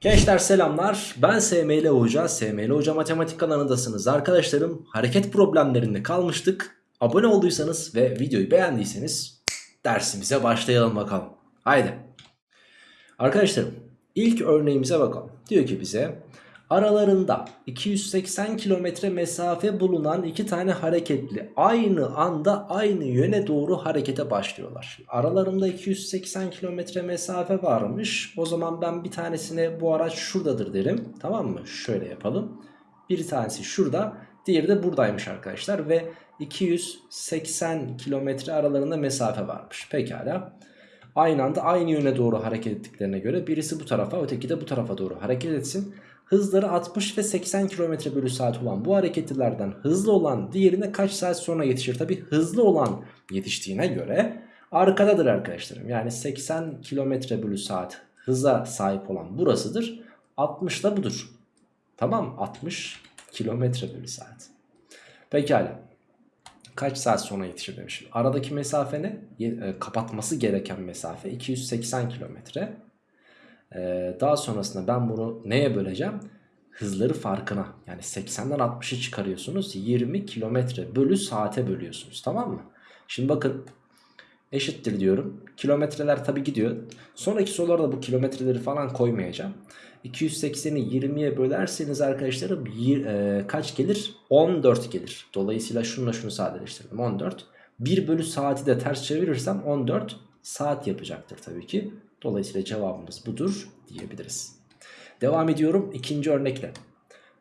Gençler selamlar. Ben SML Hoca. SML Hoca Matematik kanalındasınız arkadaşlarım. Hareket problemlerinde kalmıştık. Abone olduysanız ve videoyu beğendiyseniz dersimize başlayalım bakalım. Haydi. Arkadaşlarım ilk örneğimize bakalım. Diyor ki bize aralarında 280 kilometre mesafe bulunan iki tane hareketli aynı anda aynı yöne doğru harekete başlıyorlar. Aralarında 280 kilometre mesafe varmış. O zaman ben bir tanesine bu araç şuradadır derim. Tamam mı? Şöyle yapalım. Bir tanesi şurada, diğeri de buradaymış arkadaşlar ve 280 kilometre aralarında mesafe varmış. Pekala. Aynı anda aynı yöne doğru hareket ettiklerine göre birisi bu tarafa öteki de bu tarafa doğru hareket etsin. Hızları 60 ve 80 km bölü saat olan bu hareketlilerden hızlı olan diğerine kaç saat sonra yetişir? Tabi hızlı olan yetiştiğine göre arkadadır arkadaşlarım. Yani 80 km bölü saat hıza sahip olan burasıdır. 60 da budur. Tamam 60 km bölü saat. Pekala. Kaç saat sonra yetişir demişim. Aradaki mesafe ne? E, kapatması gereken mesafe 280 kilometre. Ee, daha sonrasında ben bunu neye böleceğim? Hızları farkına yani 80'den 60'ı çıkarıyorsunuz 20 kilometre bölü saate bölüyorsunuz tamam mı? Şimdi bakın eşittir diyorum. Kilometreler tabi gidiyor. Sonraki sorularda bu kilometreleri falan koymayacağım. 280'i 20'ye bölerseniz arkadaşlarım e, kaç gelir? 14 gelir. Dolayısıyla şununla şunu sadeleştirdim 14. 1 bölü saati de ters çevirirsem 14 saat yapacaktır tabii ki. Dolayısıyla cevabımız budur diyebiliriz. Devam ediyorum ikinci örnekle.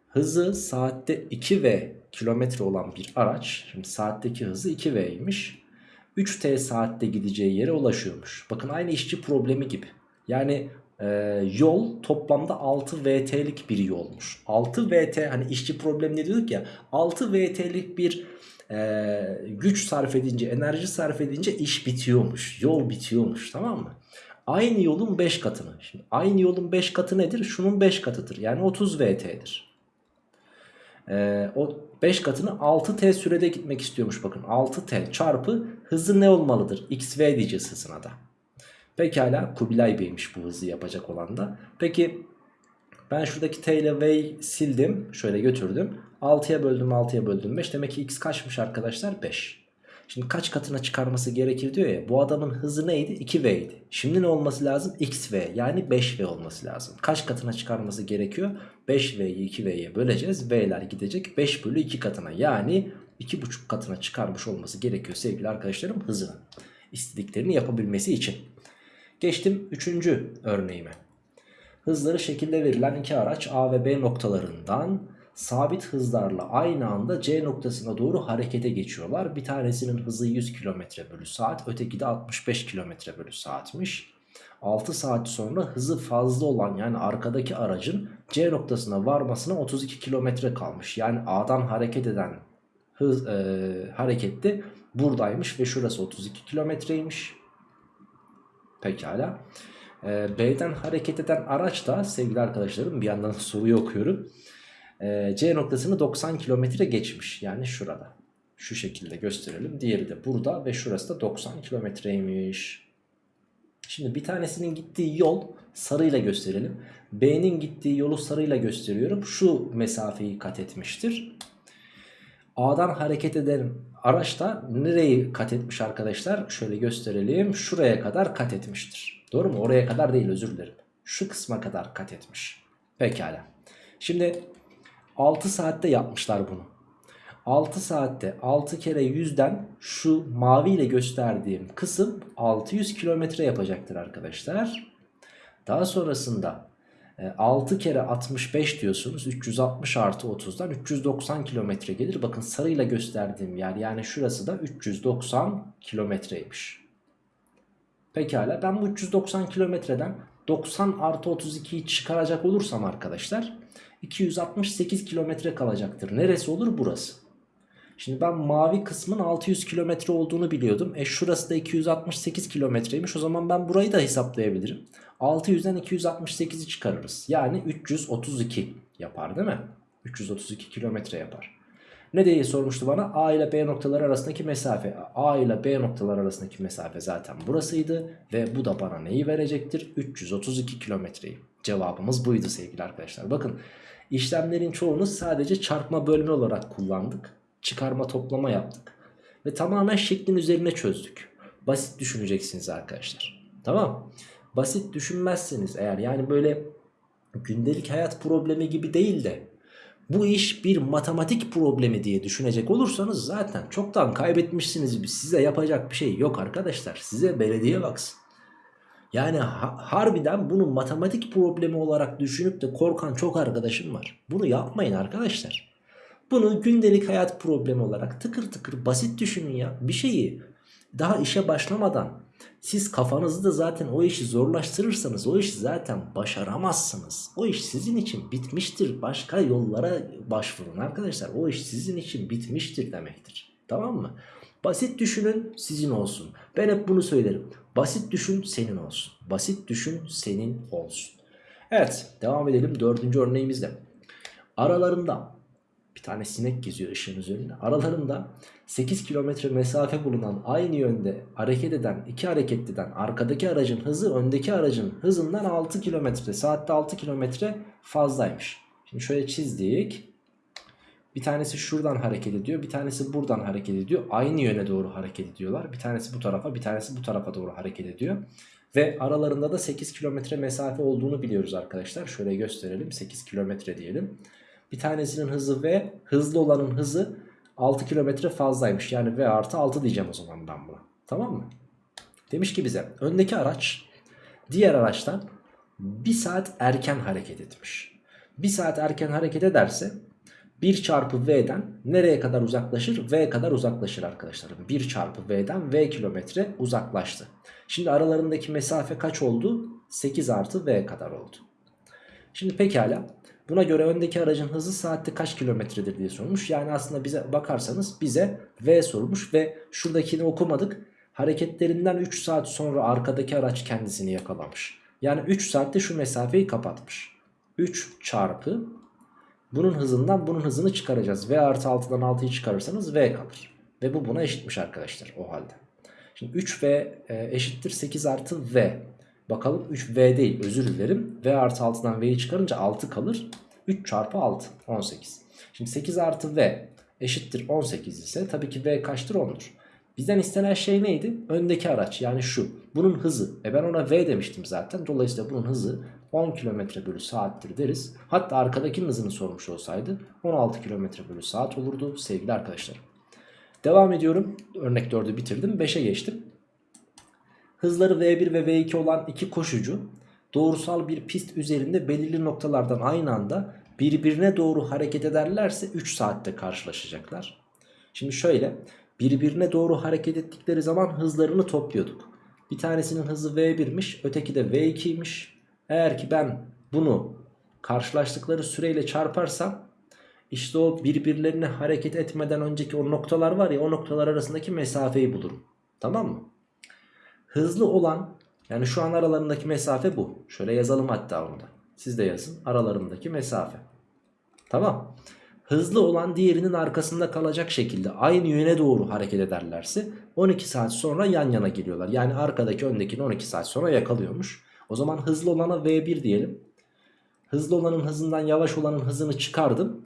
Hızı saatte 2V kilometre olan bir araç. Şimdi saatteki hızı 2V'ymiş. 3T saatte gideceği yere ulaşıyormuş. Bakın aynı işçi problemi gibi. Yani e, yol toplamda 6 VT'lik bir yolmuş. 6 VT hani işçi problemi ne diyorduk ya 6 VT'lik bir e, güç sarf edince enerji sarf edince iş bitiyormuş. Yol bitiyormuş tamam mı? Aynı yolun 5 katını. Şimdi aynı yolun 5 katı nedir? Şunun 5 katıdır. Yani 30 VT'dir. Ee, o 5 katını 6T sürede gitmek istiyormuş bakın. 6T çarpı hızı ne olmalıdır? XV diyeceğiz hızına da. Pekala Kubilay Bey'miş bu hızı yapacak olan da. Peki ben şuradaki T ile V'yi sildim. Şöyle götürdüm. 6'ya böldüm 6'ya böldüm 5. Demek ki X kaçmış arkadaşlar? 5. Şimdi kaç katına çıkarması gerekir diyor ya. Bu adamın hızı neydi? 2V idi. Şimdi ne olması lazım? XV yani 5V olması lazım. Kaç katına çıkarması gerekiyor? 5V'yi 2V'ye böleceğiz. V'ler gidecek 5 bölü 2 katına. Yani 2,5 katına çıkarmış olması gerekiyor sevgili arkadaşlarım hızını. İstediklerini yapabilmesi için. Geçtim 3. örneğime. Hızları şekilde verilen iki araç A ve B noktalarından sabit hızlarla aynı anda C noktasına doğru harekete geçiyorlar. Bir tanesinin hızı 100 km bölü saat öteki de 65 km bölü saatmiş. 6 saat sonra hızı fazla olan yani arkadaki aracın C noktasına varmasına 32 km kalmış. Yani A'dan hareket eden hız e, harekette buradaymış ve şurası 32 kilometreymiş. Pekala. E, B'den hareket eden araç da sevgili arkadaşlarım bir yandan soruyu okuyorum e, C noktasını 90 kilometre geçmiş. Yani şurada. Şu şekilde gösterelim. Diğeri de burada ve şurası da 90 kilometreymiş. Şimdi bir tanesinin gittiği yol sarıyla gösterelim. B'nin gittiği yolu sarıyla gösteriyorum. Şu mesafeyi kat etmiştir. A'dan hareket eden araç da nereyi kat etmiş arkadaşlar? Şöyle gösterelim. Şuraya kadar kat etmiştir. Doğru mu? Oraya kadar değil özür dilerim. Şu kısma kadar kat etmiş. Pekala. Şimdi 6 saatte yapmışlar bunu. 6 saatte 6 kere 100'den şu mavi ile gösterdiğim kısım 600 kilometre yapacaktır arkadaşlar. Daha sonrasında 6 e, kere 65 diyorsunuz 360 artı 30'dan 390 kilometre gelir. Bakın sarıyla gösterdiğim yer yani şurası da 390 kilometreymiş. Pekala ben bu 390 kilometreden 90 artı 32'yi çıkaracak olursam arkadaşlar 268 kilometre kalacaktır. Neresi olur? Burası. Şimdi ben mavi kısmın 600 kilometre olduğunu biliyordum. E şurası da 268 kilometreymiş. O zaman ben burayı da hesaplayabilirim. 600'den 268'i çıkarırız. Yani 332 yapar değil mi? 332 kilometre yapar. Ne diye sormuştu bana? A ile B noktaları arasındaki mesafe. A ile B noktaları arasındaki mesafe zaten burasıydı. Ve bu da bana neyi verecektir? 332 kilometreyi. Cevabımız buydu sevgili arkadaşlar. Bakın işlemlerin çoğunu sadece çarpma bölme olarak kullandık. Çıkarma toplama yaptık. Ve tamamen şeklin üzerine çözdük. Basit düşüneceksiniz arkadaşlar. Tamam. Basit düşünmezseniz eğer yani böyle gündelik hayat problemi gibi değil de bu iş bir matematik problemi diye düşünecek olursanız zaten çoktan kaybetmişsiniz. Size yapacak bir şey yok arkadaşlar. Size belediye baksın. Yani ha harbiden bunu matematik problemi olarak düşünüp de korkan çok arkadaşım var. Bunu yapmayın arkadaşlar. Bunu gündelik hayat problemi olarak tıkır tıkır basit düşünün ya. Bir şeyi daha işe başlamadan siz kafanızda zaten o işi zorlaştırırsanız o işi zaten başaramazsınız. O iş sizin için bitmiştir. Başka yollara başvurun arkadaşlar. O iş sizin için bitmiştir demektir. Tamam mı? Basit düşünün sizin olsun. Ben hep bunu söylerim. Basit düşün senin olsun. Basit düşün senin olsun. Evet devam edelim dördüncü örneğimizde. Aralarında bir tane sinek geziyor ışığın üzerinde. Aralarında 8 kilometre mesafe bulunan aynı yönde hareket eden iki hareketliden arkadaki aracın hızı öndeki aracın hızından 6 kilometre saatte 6 kilometre fazlaymış. Şimdi şöyle çizdik. Bir tanesi şuradan hareket ediyor. Bir tanesi buradan hareket ediyor. Aynı yöne doğru hareket ediyorlar. Bir tanesi bu tarafa bir tanesi bu tarafa doğru hareket ediyor. Ve aralarında da 8 kilometre mesafe olduğunu biliyoruz arkadaşlar. Şöyle gösterelim. 8 kilometre diyelim. Bir tanesinin hızı V, hızlı olanın hızı 6 kilometre fazlaymış. Yani V artı 6 diyeceğim o zaman ben buna. Tamam mı? Demiş ki bize öndeki araç diğer araçtan 1 saat erken hareket etmiş. 1 saat erken hareket ederse 1 çarpı V'den nereye kadar uzaklaşır? V kadar uzaklaşır arkadaşlarım. 1 çarpı V'den V kilometre uzaklaştı. Şimdi aralarındaki mesafe kaç oldu? 8 artı V kadar oldu. Şimdi pekala Buna göre öndeki aracın hızı saatte kaç kilometredir diye sormuş. Yani aslında bize bakarsanız bize V sormuş ve şuradakini okumadık. Hareketlerinden 3 saat sonra arkadaki araç kendisini yakalamış. Yani 3 saatte şu mesafeyi kapatmış. 3 çarpı bunun hızından bunun hızını çıkaracağız. V artı 6'dan 6'yı çıkarırsanız V kalır. Ve bu buna eşitmiş arkadaşlar o halde. Şimdi 3V e, eşittir 8 artı V. Bakalım 3V değil özür dilerim. V artı 6'dan V'yi çıkarınca 6 kalır. 3 çarpı 6 18. Şimdi 8 artı V eşittir 18 ise tabii ki V kaçtır 10'dur. Bizden istenen şey neydi? Öndeki araç yani şu. Bunun hızı. E ben ona V demiştim zaten. Dolayısıyla bunun hızı 10 km bölü saattir deriz. Hatta arkadakinin hızını sormuş olsaydı 16 km bölü saat olurdu sevgili arkadaşlar. Devam ediyorum. Örnek 4'ü bitirdim. 5'e geçtim. Hızları V1 ve V2 olan iki koşucu doğrusal bir pist üzerinde belirli noktalardan aynı anda birbirine doğru hareket ederlerse 3 saatte karşılaşacaklar. Şimdi şöyle birbirine doğru hareket ettikleri zaman hızlarını topluyorduk. Bir tanesinin hızı V1'miş öteki de V2'ymiş. Eğer ki ben bunu karşılaştıkları süreyle çarparsam işte o birbirlerine hareket etmeden önceki o noktalar var ya o noktalar arasındaki mesafeyi bulurum. Tamam mı? Hızlı olan yani şu an aralarındaki mesafe bu. Şöyle yazalım hatta onu da. Siz de yazın aralarındaki mesafe. Tamam. Hızlı olan diğerinin arkasında kalacak şekilde aynı yöne doğru hareket ederlerse 12 saat sonra yan yana geliyorlar. Yani arkadaki öndekini 12 saat sonra yakalıyormuş. O zaman hızlı olana V1 diyelim. Hızlı olanın hızından yavaş olanın hızını çıkardım.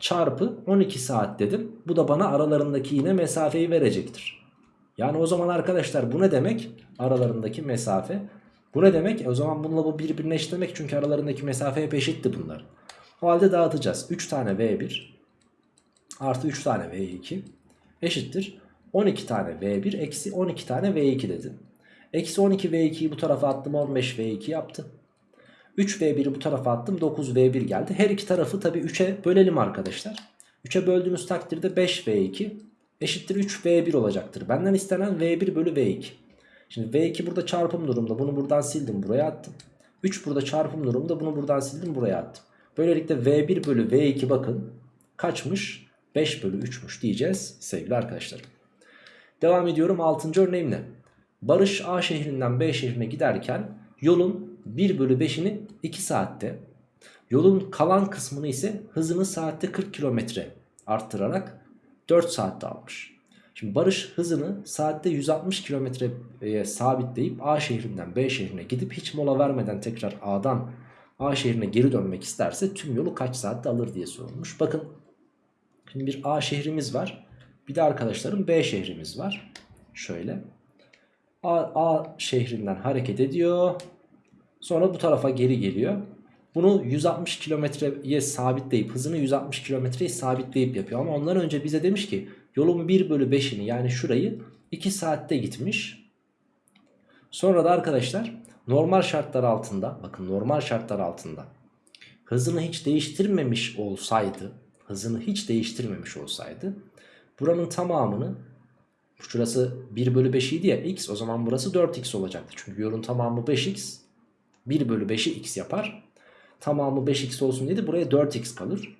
Çarpı 12 saat dedim. Bu da bana aralarındaki yine mesafeyi verecektir. Yani o zaman arkadaşlar bu ne demek? Aralarındaki mesafe. Bu ne demek? E o zaman bununla bu birbirine eşitlemek çünkü aralarındaki mesafe hep eşitti bunlar. O halde dağıtacağız. 3 tane V1 artı 3 tane V2 eşittir. 12 tane V1 eksi 12 tane V2 dedim. Eksi 12 V2'yi bu tarafa attım 15 V2 yaptı. 3 V1'i bu tarafa attım 9 V1 geldi. Her iki tarafı tabi 3'e bölelim arkadaşlar. 3'e böldüğümüz takdirde 5 V2 eşittir 3V1 olacaktır. Benden istenen V1 bölü V2. Şimdi V2 burada çarpım durumda. Bunu buradan sildim buraya attım. 3 burada çarpım durumda. Bunu buradan sildim buraya attım. Böylelikle V1 bölü V2 bakın kaçmış? 5 bölü 3'müş diyeceğiz sevgili arkadaşlar. Devam ediyorum 6. örneğimle. Barış A şehrinden B şehrine giderken yolun 1 bölü 5'ini 2 saatte yolun kalan kısmını ise hızını saatte 40 kilometre arttırarak 4 saatte almış. Şimdi Barış hızını saatte 160 kilometreye sabitleyip A şehrinden B şehrine gidip hiç mola vermeden tekrar A'dan A şehrine geri dönmek isterse tüm yolu kaç saatte alır diye sorulmuş. Bakın şimdi bir A şehrimiz var. Bir de arkadaşlarım B şehrimiz var. Şöyle. A, A şehrinden hareket ediyor. Sonra bu tarafa geri geliyor. Bunu 160 kilometreye sabitleyip hızını 160 kilometreye sabitleyip yapıyor. Ama ondan önce bize demiş ki yolun 1 bölü 5'ini yani şurayı 2 saatte gitmiş. Sonra da arkadaşlar normal şartlar altında bakın normal şartlar altında hızını hiç değiştirmemiş olsaydı hızını hiç değiştirmemiş olsaydı buranın tamamını şurası 1 bölü 5 idi ya x o zaman burası 4x olacaktı. Çünkü yolun tamamı 5x 1 bölü 5'i x yapar. Tamamı 5x olsun dedi buraya 4x kalır.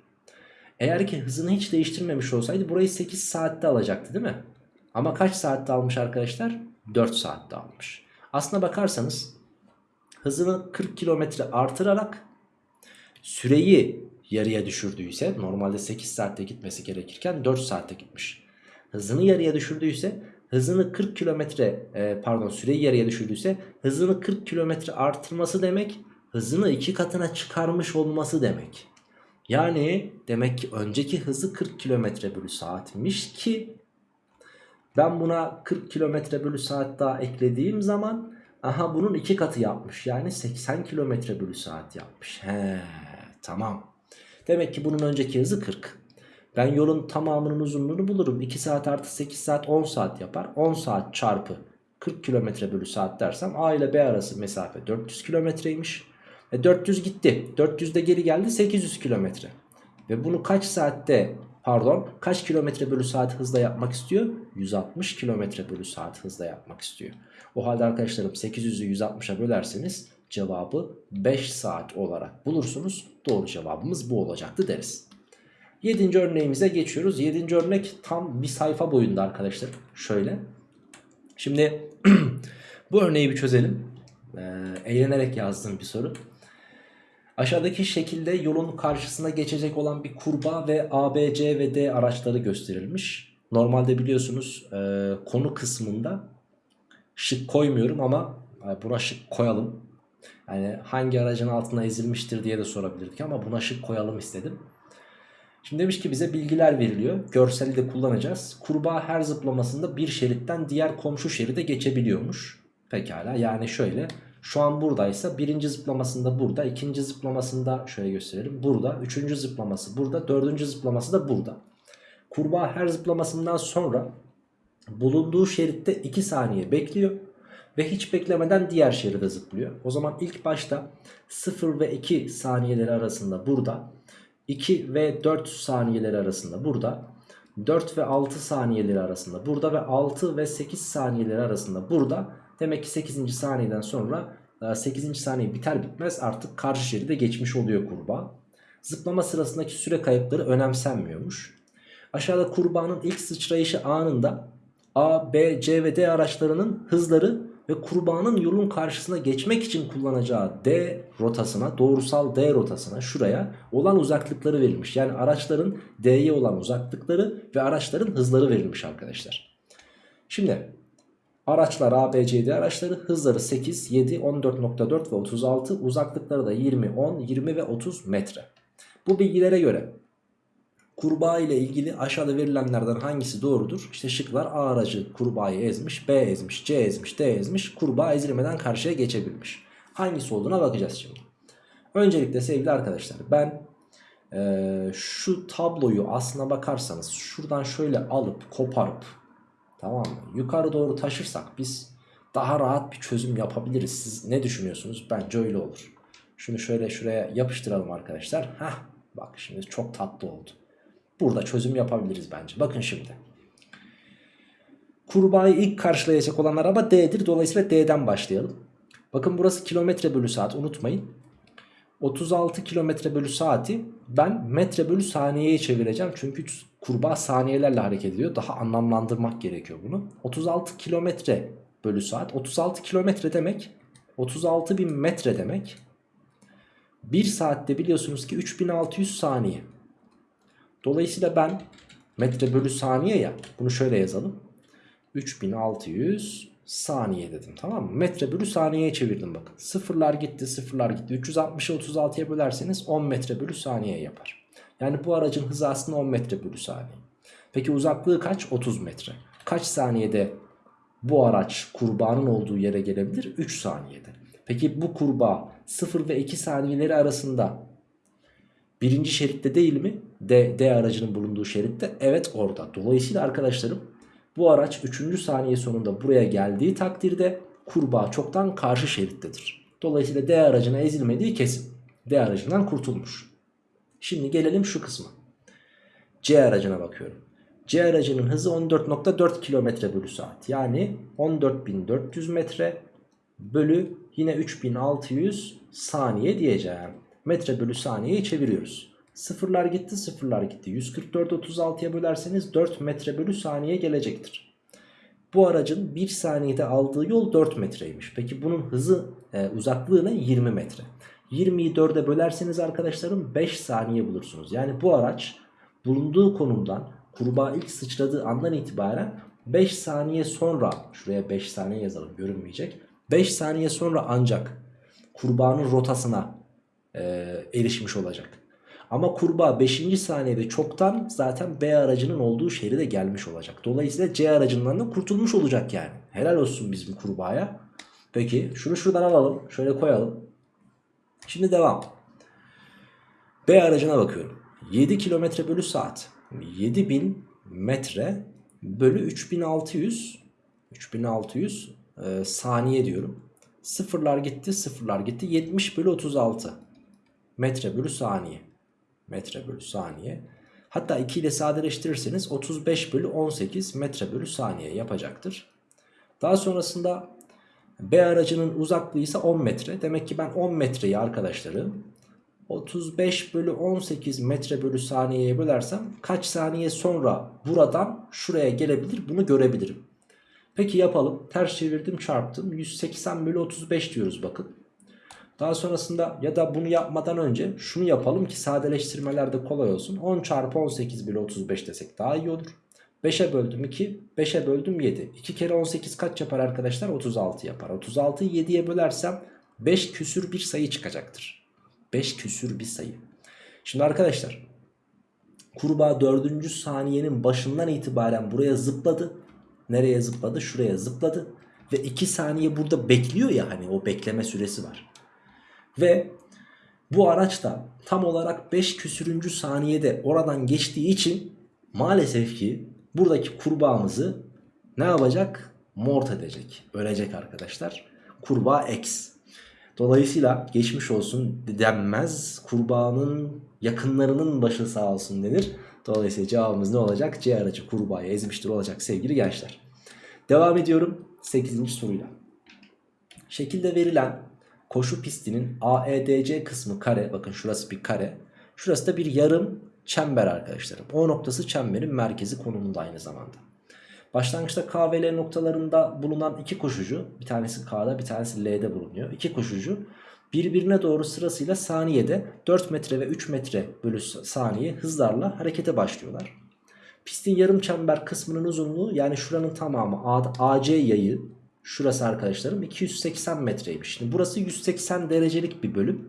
Eğer ki hızını hiç değiştirmemiş olsaydı burayı 8 saatte alacaktı değil mi? Ama kaç saatte almış arkadaşlar? 4 saatte almış. Aslına bakarsanız hızını 40 kilometre artırarak süreyi yarıya düşürdüyse normalde 8 saatte gitmesi gerekirken 4 saatte gitmiş. Hızını yarıya düşürdüyse hızını 40 kilometre e, pardon süreyi yarıya düşürdüyse hızını 40 kilometre artırması demek hızını iki katına çıkarmış olması demek. Yani demek ki önceki hızı 40 kilometre bölü saatmiş ki ben buna 40 kilometre bölü saat daha eklediğim zaman aha bunun iki katı yapmış. Yani 80 kilometre bölü saat yapmış. He tamam. Demek ki bunun önceki hızı 40. Ben yolun tamamının uzunluğunu bulurum. 2 saat artı 8 saat 10 saat yapar. 10 saat çarpı 40 kilometre bölü saat dersem A ile B arası mesafe 400 kilometreymiş. E 400 gitti. 400 de geri geldi 800 kilometre. Ve bunu kaç saatte pardon kaç kilometre bölü saat hızla yapmak istiyor? 160 kilometre bölü saat hızla yapmak istiyor. O halde arkadaşlarım 800'ü 160'a bölerseniz cevabı 5 saat olarak bulursunuz. Doğru cevabımız bu olacaktı deriz. 7. örneğimize geçiyoruz. 7. örnek tam bir sayfa boyunda arkadaşlar. Şöyle. Şimdi bu örneği bir çözelim. Ee, eğlenerek yazdığım bir soru. Aşağıdaki şekilde yolun karşısına geçecek olan bir kurbağa ve A, B, C ve D araçları gösterilmiş. Normalde biliyorsunuz e, konu kısmında şık koymuyorum ama e, buna şık koyalım. Yani hangi aracın altına ezilmiştir diye de sorabilirdik ama buna şık koyalım istedim. Şimdi demiş ki bize bilgiler veriliyor. Görseli de kullanacağız. Kurbağa her zıplamasında bir şeritten diğer komşu şeride geçebiliyormuş. Pekala yani şöyle. Şu an buradaysa birinci zıplamasında burada. ikinci zıplamasında şöyle gösterelim. Burada. Üçüncü zıplaması burada. Dördüncü zıplaması da burada. Kurbağa her zıplamasından sonra bulunduğu şeritte 2 saniye bekliyor. Ve hiç beklemeden diğer şeride zıplıyor. O zaman ilk başta 0 ve 2 saniyeleri arasında burada. 2 ve 4 saniyeleri arasında burada. 4 ve 6 saniyeleri arasında burada ve 6 ve 8 saniyeleri arasında burada. Demek ki 8. saniyeden sonra 8. e, saniye biter bitmez artık karşı şeride geçmiş oluyor kurbağa. Zıplama sırasındaki süre kayıpları önemsenmiyormuş. Aşağıda kurbağanın ilk sıçrayışı anında A, B, C ve D araçlarının hızları ve kurbağanın yolun karşısına geçmek için kullanacağı D rotasına, doğrusal D rotasına şuraya olan uzaklıkları verilmiş. Yani araçların D'ye olan uzaklıkları ve araçların hızları verilmiş arkadaşlar. Şimdi araçlar A, B, C, D araçları hızları 8, 7, 14.4 ve 36 uzaklıkları da 20, 10, 20 ve 30 metre. Bu bilgilere göre Kurbağa ile ilgili aşağıda verilenlerden hangisi doğrudur? İşte şıklar A aracı kurbağayı ezmiş, B ezmiş, C ezmiş, D ezmiş. Kurbağa ezilmeden karşıya geçebilmiş. Hangisi olduğuna bakacağız şimdi. Öncelikle sevgili arkadaşlar ben e, şu tabloyu aslına bakarsanız şuradan şöyle alıp koparıp tamam mı? Yukarı doğru taşırsak biz daha rahat bir çözüm yapabiliriz. Siz ne düşünüyorsunuz? Bence öyle olur. Şunu şöyle şuraya yapıştıralım arkadaşlar. Hah bak şimdi çok tatlı oldu. Burada çözüm yapabiliriz bence. Bakın şimdi. Kurbağayı ilk karşılayacak olan araba D'dir. Dolayısıyla D'den başlayalım. Bakın burası kilometre bölü saat unutmayın. 36 kilometre bölü saati ben metre bölü saniyeye çevireceğim. Çünkü kurbağa saniyelerle hareket ediyor. Daha anlamlandırmak gerekiyor bunu. 36 kilometre bölü saat. 36 kilometre demek 36 bin metre demek. 1 saatte biliyorsunuz ki 3600 saniye. Dolayısıyla ben metre bölü saniye ya bunu şöyle yazalım. 3600 saniye dedim tamam mı? Metre bölü saniyeye çevirdim bakın. Sıfırlar gitti sıfırlar gitti. 360'ı 36'ya bölerseniz 10 metre bölü saniye yapar. Yani bu aracın hızı aslında 10 metre bölü saniye. Peki uzaklığı kaç? 30 metre. Kaç saniyede bu araç kurbağanın olduğu yere gelebilir? 3 saniyede. Peki bu kurbağa 0 ve 2 saniyeleri arasında birinci şeritte değil mi? D, D aracının bulunduğu şeritte. Evet orada. Dolayısıyla arkadaşlarım bu araç 3. saniye sonunda buraya geldiği takdirde kurbağa çoktan karşı şerittedir. Dolayısıyla D aracına ezilmediği kesin. D aracından kurtulmuş. Şimdi gelelim şu kısma. C aracına bakıyorum. C aracının hızı 14.4 km bölü saat. Yani 14.400 metre bölü yine 3600 saniye diyeceğim. Metre bölü saniyeyi çeviriyoruz. Sıfırlar gitti sıfırlar gitti. 144 36'ya bölerseniz 4 metre bölü saniye gelecektir. Bu aracın 1 saniyede aldığı yol 4 metreymiş. Peki bunun hızı e, uzaklığı ne? 20 metre. 20'yi 4'e bölerseniz arkadaşlarım 5 saniye bulursunuz. Yani bu araç bulunduğu konumdan kurbağa ilk sıçradığı andan itibaren 5 saniye sonra şuraya 5 saniye yazalım görünmeyecek. 5 saniye sonra ancak kurbağanın rotasına e, erişmiş olacak. Ama kurbağa 5. saniyede çoktan zaten B aracının olduğu şeride gelmiş olacak. Dolayısıyla C aracından da kurtulmuş olacak yani. Helal olsun bizim kurbağaya. Peki şunu şuradan alalım. Şöyle koyalım. Şimdi devam. B aracına bakıyorum. 7 km bölü saat. 7000 metre bölü 3600 3600 e, saniye diyorum. Sıfırlar gitti sıfırlar gitti 70 bölü 36 metre bölü saniye. Metre bölü saniye. Hatta 2 ile sadeleştirirseniz 35 bölü 18 metre bölü saniye yapacaktır. Daha sonrasında B aracının uzaklığı ise 10 metre. Demek ki ben 10 metreyi arkadaşları 35 bölü 18 metre bölü saniyeye bölersem kaç saniye sonra buradan şuraya gelebilir bunu görebilirim. Peki yapalım. Ters çevirdim çarptım. 180 bölü 35 diyoruz bakın. Daha sonrasında ya da bunu yapmadan önce şunu yapalım ki sadeleştirmelerde kolay olsun. 10 çarpı 18 bölü 35 desek daha iyi olur. 5'e böldüm 2, 5'e böldüm 7. 2 kere 18 kaç yapar arkadaşlar? 36 yapar. 36'yı 7'ye bölersem 5 küsür bir sayı çıkacaktır. 5 küsür bir sayı. Şimdi arkadaşlar kurbağa 4. saniyenin başından itibaren buraya zıpladı. Nereye zıpladı? Şuraya zıpladı. Ve 2 saniye burada bekliyor ya hani o bekleme süresi var. Ve bu araç da tam olarak 5 küsürüncü saniyede oradan geçtiği için maalesef ki buradaki kurbağamızı ne yapacak? Mort edecek. Ölecek arkadaşlar. Kurbağa X. Dolayısıyla geçmiş olsun denmez. Kurbağanın yakınlarının başı sağ olsun denir. Dolayısıyla cevabımız ne olacak? C aracı kurbağaya ezmiştir olacak sevgili gençler. Devam ediyorum 8. soruyla. Şekilde verilen koşu pistinin AEDC kısmı kare. Bakın şurası bir kare. Şurası da bir yarım çember arkadaşlarım. O noktası çemberin merkezi konumunda aynı zamanda. Başlangıçta K ve L noktalarında bulunan iki koşucu bir tanesi K'da bir tanesi L'de bulunuyor. İki koşucu birbirine doğru sırasıyla saniyede 4 metre ve 3 metre bölü saniye hızlarla harekete başlıyorlar. Pistin yarım çember kısmının uzunluğu yani şuranın tamamı AC yayı şurası arkadaşlarım 280 metreymiş. Şimdi burası 180 derecelik bir bölüm.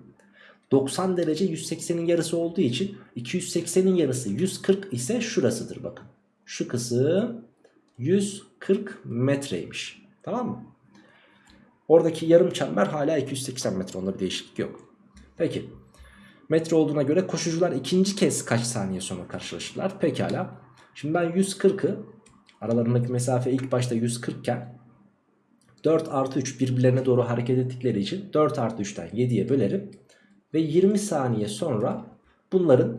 90 derece 180'in yarısı olduğu için 280'in yarısı 140 ise şurasıdır bakın. Şu kısım 140 metreymiş. Tamam mı? Oradaki yarım çember hala 280 metre. Onda bir değişiklik yok. Peki. Metre olduğuna göre koşucular ikinci kez kaç saniye sonra karşılaşırlar? Pekala. Şimdi ben 140'ı aralarındaki mesafe ilk başta 140 iken 4 artı 3 birbirlerine doğru hareket ettikleri için 4 artı 3'ten 7'ye bölerim. Ve 20 saniye sonra bunların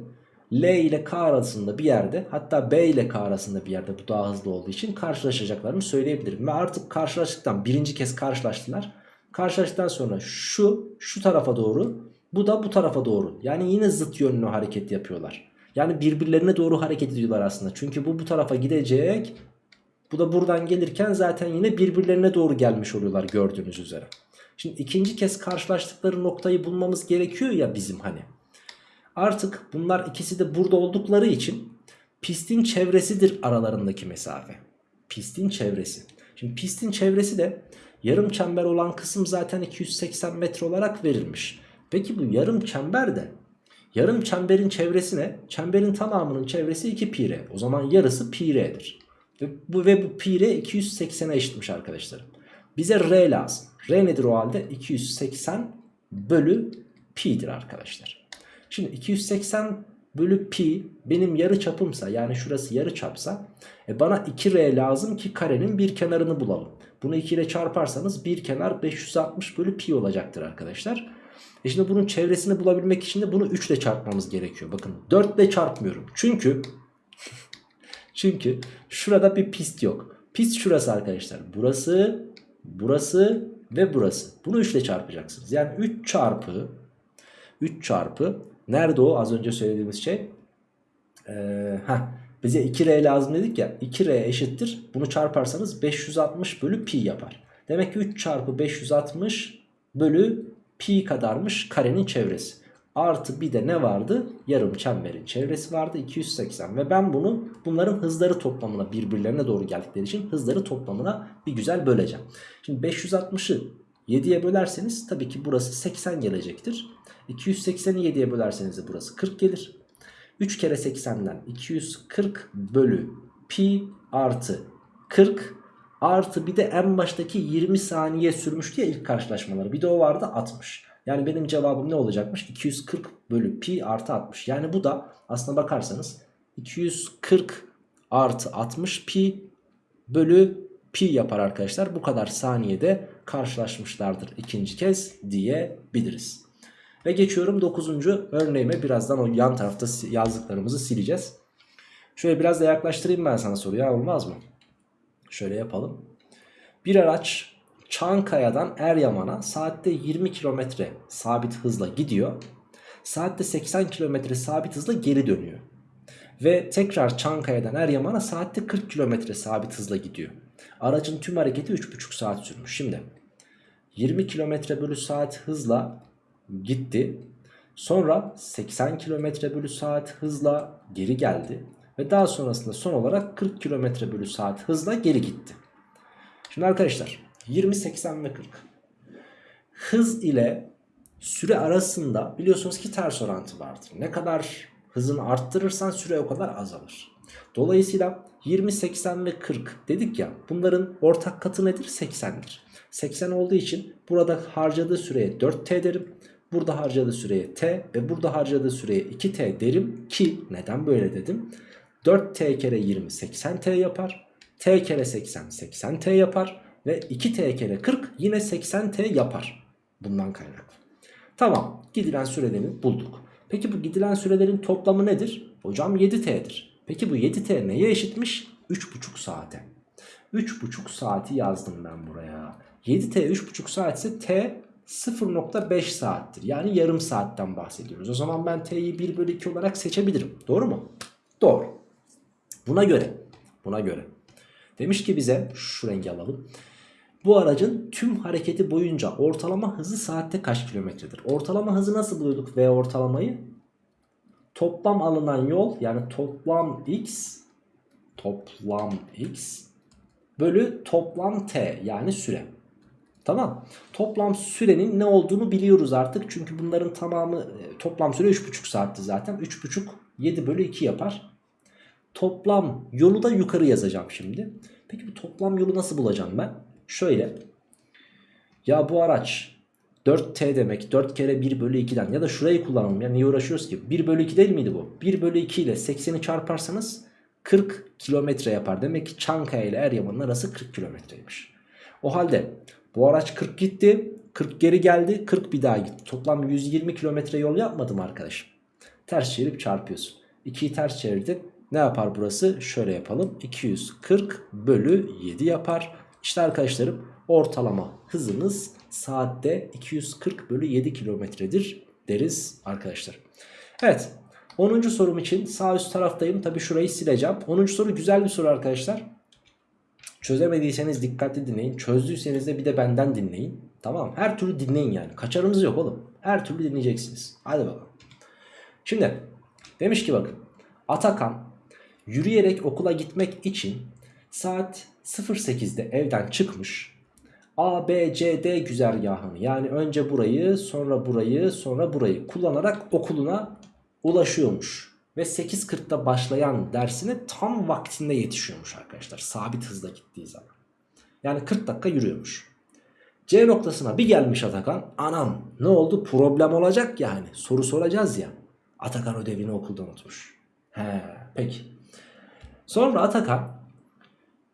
L ile K arasında bir yerde hatta B ile K arasında bir yerde bu daha hızlı olduğu için karşılaşacaklarını söyleyebilirim. Ve artık karşılaştıktan birinci kez karşılaştılar. Karşılaştıktan sonra şu şu tarafa doğru bu da bu tarafa doğru. Yani yine zıt yönlü hareket yapıyorlar. Yani birbirlerine doğru hareket ediyorlar aslında. Çünkü bu bu tarafa gidecek. Bu da buradan gelirken zaten yine birbirlerine doğru gelmiş oluyorlar gördüğünüz üzere. Şimdi ikinci kez karşılaştıkları noktayı bulmamız gerekiyor ya bizim hani. Artık bunlar ikisi de burada oldukları için pistin çevresidir aralarındaki mesafe. Pistin çevresi. Şimdi pistin çevresi de yarım çember olan kısım zaten 280 metre olarak verilmiş. Peki bu yarım çember de yarım çemberin çevresi ne? Çemberin tamamının çevresi 2 pi r. O zaman yarısı pi r'dir. Bu, ve bu pi r 280'e eşitmiş arkadaşlarım. Bize r lazım. R nedir o halde? 280 bölü pi'dir arkadaşlar. Şimdi 280 bölü pi benim yarı çapımsa yani şurası yarı çapsa e bana 2r lazım ki karenin bir kenarını bulalım. Bunu 2 ile çarparsanız bir kenar 560 bölü pi olacaktır arkadaşlar. E şimdi bunun çevresini bulabilmek için de bunu 3 ile çarpmamız gerekiyor. Bakın 4 ile çarpmıyorum. Çünkü çünkü şurada bir pist yok. Pist şurası arkadaşlar. Burası, burası ve burası. Bunu 3 ile çarpacaksınız. Yani 3 çarpı 3 çarpı nerede o az önce söylediğimiz şey? Ee, heh, bize 2R lazım dedik ya 2R eşittir. Bunu çarparsanız 560 bölü pi yapar. Demek ki 3 çarpı 560 bölü pi kadarmış karenin çevresi. Artı bir de ne vardı? Yarım çemberin çevresi vardı 280 ve ben bunu bunların hızları toplamına birbirlerine doğru geldikleri için hızları toplamına bir güzel böleceğim. Şimdi 560'ı 7'ye bölerseniz tabii ki burası 80 gelecektir. 280'i 7'ye bölerseniz de burası 40 gelir. 3 kere 80'den 240 bölü pi artı 40 artı bir de en baştaki 20 saniye sürmüştü ya ilk karşılaşmaları. Bir de o vardı 60. Yani benim cevabım ne olacakmış? 240 bölü pi artı 60. Yani bu da aslına bakarsanız 240 artı 60 pi bölü pi yapar arkadaşlar. Bu kadar saniyede karşılaşmışlardır ikinci kez diyebiliriz. Ve geçiyorum 9. örneğime birazdan o yan tarafta yazdıklarımızı sileceğiz. Şöyle biraz da yaklaştırayım ben sana soruyu olmaz mı? Şöyle yapalım. Bir araç Çankaya'dan Eryaman'a saatte 20 km sabit hızla gidiyor. Saatte 80 km sabit hızla geri dönüyor. Ve tekrar Çankaya'dan Eryaman'a saatte 40 km sabit hızla gidiyor. Aracın tüm hareketi 3,5 saat sürmüş. Şimdi 20 km bölü saat hızla gitti. Sonra 80 km bölü saat hızla geri geldi. Ve daha sonrasında son olarak 40 km bölü saat hızla geri gitti. Şimdi arkadaşlar 20, 80 ve 40. Hız ile süre arasında biliyorsunuz ki ters orantı vardır. Ne kadar hızını arttırırsan süre o kadar azalır. Dolayısıyla 20, 80 ve 40 dedik ya bunların ortak katı nedir? 80'dir. 80 olduğu için burada harcadığı süreye 4t derim. Burada harcadığı süreye t ve burada harcadığı süreye 2t derim ki neden böyle dedim? 4t kere 20 80t yapar. t kere 80 80t yapar. Ve 2t kere 40 yine 80t yapar. Bundan kaynaklı. Tamam gidilen sürelerini bulduk. Peki bu gidilen sürelerin toplamı nedir? Hocam 7t'dir. Peki bu 7t neye eşitmiş? 3,5 saate. 3,5 saati yazdım ben buraya. 7t 3,5 saat ise t 0.5 saattir. Yani yarım saatten bahsediyoruz. O zaman ben t'yi 1 bölü 2 olarak seçebilirim. Doğru mu? Doğru. Buna göre, buna göre. Demiş ki bize şu rengi alalım. Bu aracın tüm hareketi boyunca ortalama hızı saatte kaç kilometredir? Ortalama hızı nasıl buluyorduk V ortalamayı? Toplam alınan yol yani toplam x toplam x bölü toplam t yani süre. Tamam. Toplam sürenin ne olduğunu biliyoruz artık. Çünkü bunların tamamı e, toplam süre 3,5 saatti zaten. 3,5 7 bölü 2 yapar. Toplam yolu da yukarı yazacağım şimdi. Peki bu toplam yolu nasıl bulacağım ben? Şöyle. Ya bu araç 4T demek 4 kere 1 bölü 2'den ya da şurayı kullanalım ya niye uğraşıyoruz ki? 1 bölü 2 değil miydi bu? 1 bölü 2 ile 80'i çarparsanız 40 kilometre yapar. Demek ki Çankaya ile Eryaman'ın arası 40 kilometreymiş. O halde bu araç 40 gitti 40 geri geldi 40 bir daha gitti. Toplam 120 kilometre yol yapmadım arkadaşım. Ters çevirip çarpıyorsun. 2'yi ters çevirdin ne yapar burası? Şöyle yapalım. 240 bölü 7 yapar işte arkadaşlarım ortalama hızımız saatte 240 bölü 7 kilometredir deriz arkadaşlar. Evet 10. sorum için sağ üst taraftayım. Tabi şurayı sileceğim. 10. soru güzel bir soru arkadaşlar. Çözemediyseniz dikkatli dinleyin. Çözdüyseniz de bir de benden dinleyin. Tamam her türlü dinleyin yani. Kaçarınız yok oğlum. Her türlü dinleyeceksiniz. Hadi bakalım. Şimdi demiş ki bakın. Atakan yürüyerek okula gitmek için Saat 08'de evden çıkmış. A, B, C, D güzergahını yani önce burayı sonra burayı sonra burayı kullanarak okuluna ulaşıyormuş. Ve 8.40'da başlayan dersine tam vaktinde yetişiyormuş arkadaşlar. Sabit hızla gittiği zaman. Yani 40 dakika yürüyormuş. C noktasına bir gelmiş Atakan. Anam ne oldu problem olacak yani. Soru soracağız ya. Atakan ödevini okulda unutmuş. He peki. Sonra Atakan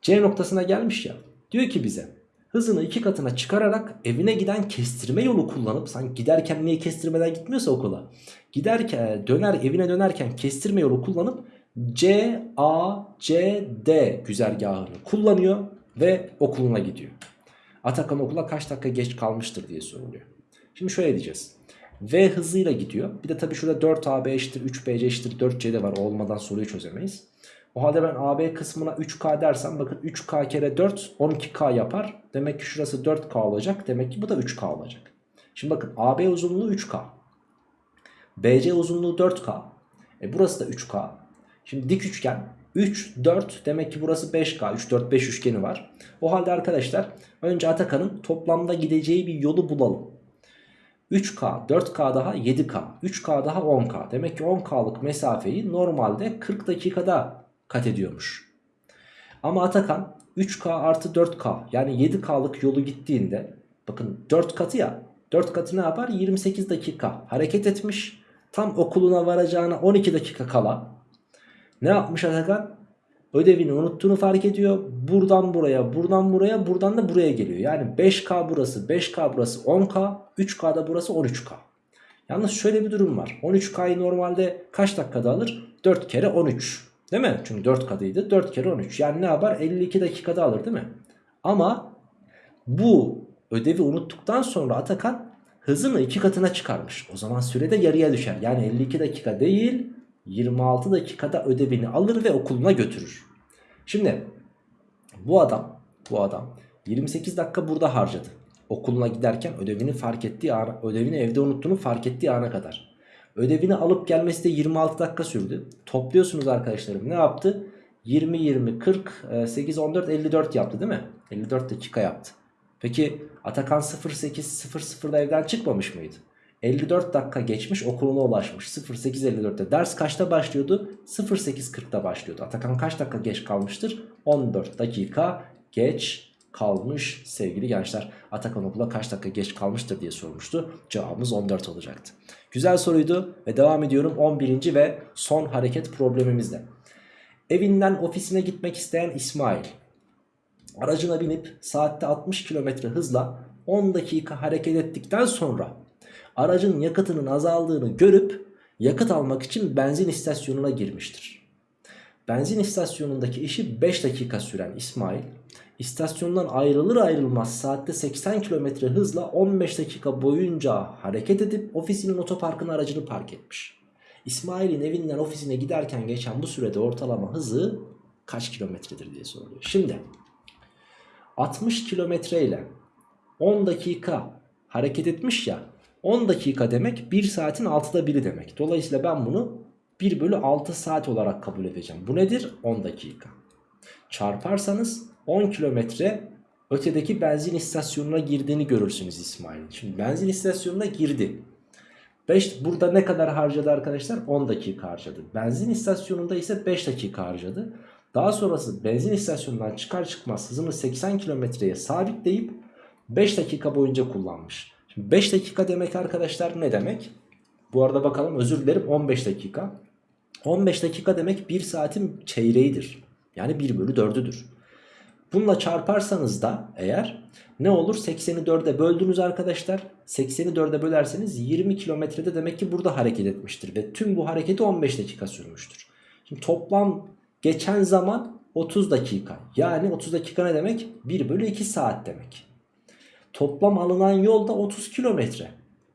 C noktasına gelmiş ya. Diyor ki bize hızını iki katına çıkararak evine giden kestirme yolu kullanıp sanki giderken niye kestirmeden gitmiyorsa okula. Giderken döner evine dönerken kestirme yolu kullanıp C, A, C, D güzergahını kullanıyor ve okuluna gidiyor. Atakan okula kaç dakika geç kalmıştır diye soruluyor. Şimdi şöyle diyeceğiz. V hızıyla gidiyor. Bir de tabii şurada 4AB eşittir 3BC eşittir 4C de var. Olmadan soruyu çözemeyiz. O halde ben AB kısmına 3K dersem bakın 3K kere 4 12K yapar. Demek ki şurası 4K olacak. Demek ki bu da 3K olacak. Şimdi bakın AB uzunluğu 3K. BC uzunluğu 4K. E burası da 3K. Şimdi dik üçgen 3, 4 demek ki burası 5K. 3, 4, 5 üçgeni var. O halde arkadaşlar önce Atakan'ın toplamda gideceği bir yolu bulalım. 3K, 4K daha 7K, 3K daha 10K. Demek ki 10K'lık mesafeyi normalde 40 dakikada kat ediyormuş. Ama Atakan 3K artı 4K yani 7K'lık yolu gittiğinde bakın 4 katı ya 4 katı ne yapar? 28 dakika hareket etmiş. Tam okuluna varacağına 12 dakika kala ne yapmış Atakan? Ödevini unuttuğunu fark ediyor. Buradan buraya, buradan buraya, buradan da buraya geliyor. Yani 5K burası, 5K burası 10K, 3K'da burası 13K. Yalnız şöyle bir durum var. 13K'yı normalde kaç dakikada alır? 4 kere 13. Değil mi? Çünkü 4 katıydı. 4 kere 13. Yani ne yapar? 52 dakikada alır değil mi? Ama bu ödevi unuttuktan sonra Atakan hızını 2 katına çıkarmış. O zaman sürede yarıya düşer. Yani 52 dakika değil 26 dakikada ödevini alır ve okuluna götürür. Şimdi bu adam bu adam 28 dakika burada harcadı. Okuluna giderken ödevini fark ettiği ana, ödevini evde unuttuğunu fark ettiği ana kadar. Ödevini alıp gelmesi de 26 dakika sürdü. Topluyorsunuz arkadaşlarım ne yaptı? 20, 20, 40, 8, 14, 54 yaptı değil mi? 54 dakika yaptı. Peki Atakan 08, 00'da evden çıkmamış mıydı? 54 dakika geçmiş okuluna ulaşmış 08.54'te ders kaçta başlıyordu 08.40'da başlıyordu Atakan kaç dakika geç kalmıştır 14 dakika geç kalmış sevgili gençler Atakan okula kaç dakika geç kalmıştır diye sormuştu cevabımız 14 olacaktı güzel soruydu ve devam ediyorum 11. ve son hareket problemimizde evinden ofisine gitmek isteyen İsmail aracına binip saatte 60 km hızla 10 dakika hareket ettikten sonra aracın yakıtının azaldığını görüp yakıt almak için benzin istasyonuna girmiştir. Benzin istasyonundaki işi 5 dakika süren İsmail istasyondan ayrılır ayrılmaz saatte 80 km hızla 15 dakika boyunca hareket edip ofisinin otoparkına aracını park etmiş. İsmail'in evinden ofisine giderken geçen bu sürede ortalama hızı kaç kilometredir diye soruluyor. Şimdi 60 kilometre ile 10 dakika hareket etmiş ya 10 dakika demek 1 saatin 6'da 1'i demek. Dolayısıyla ben bunu 1 bölü 6 saat olarak kabul edeceğim. Bu nedir? 10 dakika. Çarparsanız 10 kilometre ötedeki benzin istasyonuna girdiğini görürsünüz İsmail. Şimdi benzin istasyonuna girdi. 5 burada ne kadar harcadı arkadaşlar? 10 dakika harcadı. Benzin istasyonunda ise 5 dakika harcadı. Daha sonrası benzin istasyonundan çıkar çıkmaz hızını 80 kilometreye sabitleyip 5 dakika boyunca kullanmış. Şimdi 5 dakika demek arkadaşlar ne demek? Bu arada bakalım özür dilerim 15 dakika. 15 dakika demek 1 saatin çeyreğidir. Yani 1 bölü 4'üdür. Bununla çarparsanız da eğer ne olur 80'i 4'e böldünüz arkadaşlar. 80'i 4'e bölerseniz 20 kilometrede demek ki burada hareket etmiştir. Ve tüm bu hareketi 15 dakika sürmüştür. Şimdi toplam geçen zaman 30 dakika. Yani 30 dakika ne demek? 1 bölü 2 saat demek. Toplam alınan yol da 30 kilometre.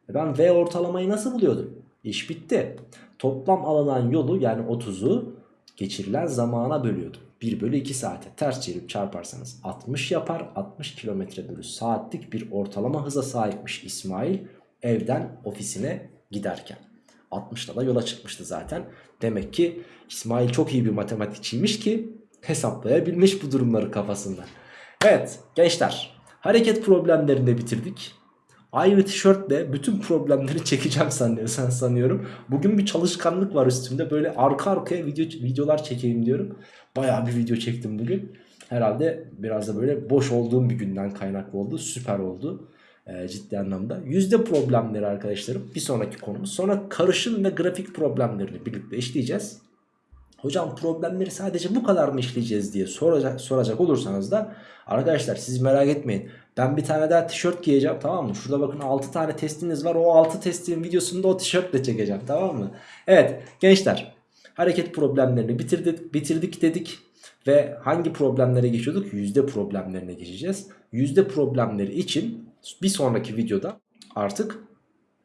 E ben V ortalamayı nasıl buluyordum? İş bitti. Toplam alınan yolu yani 30'u geçirilen zamana bölüyordum. 1 bölü 2 saate ters çevirip çarparsanız 60 yapar. 60 kilometre bölü saatlik bir ortalama hıza sahipmiş İsmail evden ofisine giderken. 60'da da yola çıkmıştı zaten. Demek ki İsmail çok iyi bir matematikçiymiş ki hesaplayabilmiş bu durumları kafasında. Evet gençler hareket problemlerini bitirdik. Aynı tişörtle bütün problemleri çekeceğim sanıyorsan sanıyorum. Bugün bir çalışkanlık var üstümde. Böyle arka arkaya video, videolar çekeyim diyorum. Bayağı bir video çektim bugün. Herhalde biraz da böyle boş olduğum bir günden kaynaklı oldu. Süper oldu. Ee, ciddi anlamda. Yüzde problemleri arkadaşlarım. Bir sonraki konumuz. Sonra karışım ve grafik problemlerini birlikte işleyeceğiz. Hocam problemleri sadece bu kadar mı işleyeceğiz diye soracak, soracak olursanız da arkadaşlar siz merak etmeyin. Ben bir tane daha tişört giyeceğim tamam mı? Şurada bakın 6 tane testiniz var. O 6 testin videosunu da o tişörtle çekeceğim tamam mı? Evet gençler hareket problemlerini bitirdik, bitirdik dedik. Ve hangi problemlere geçiyorduk? Yüzde problemlerine geçeceğiz. Yüzde problemleri için bir sonraki videoda artık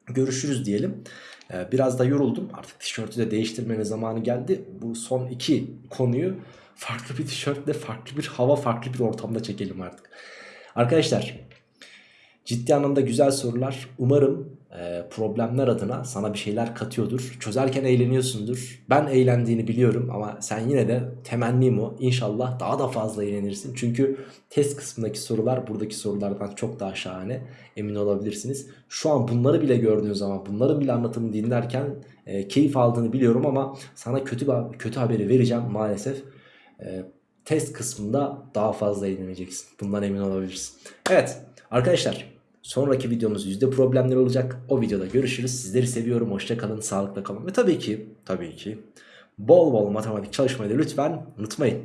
görüşürüz diyelim. Ee, Biraz da yoruldum. Artık tişörtü de değiştirmenin zamanı geldi. Bu son iki konuyu farklı bir tişörtle, farklı bir hava, farklı bir ortamda çekelim artık. Arkadaşlar ciddi anlamda güzel sorular. Umarım e, problemler adına sana bir şeyler katıyordur. Çözerken eğleniyorsundur. Ben eğlendiğini biliyorum ama sen yine de temennim o. İnşallah daha da fazla eğlenirsin. Çünkü test kısmındaki sorular buradaki sorulardan çok daha şahane. Emin olabilirsiniz. Şu an bunları bile gördüğün zaman bunların bile anlatımını dinlerken e, keyif aldığını biliyorum ama sana kötü kötü haberi vereceğim maalesef. E, test kısmında daha fazla eğleneceksin. Bundan emin olabilirsin. Evet arkadaşlar sonraki videomuz yüzde problemler olacak. O videoda görüşürüz. Sizleri seviyorum. Hoşça kalın. Sağlıkla kalın. Ve tabii ki tabii ki bol bol matematik çalışmayı da lütfen unutmayın.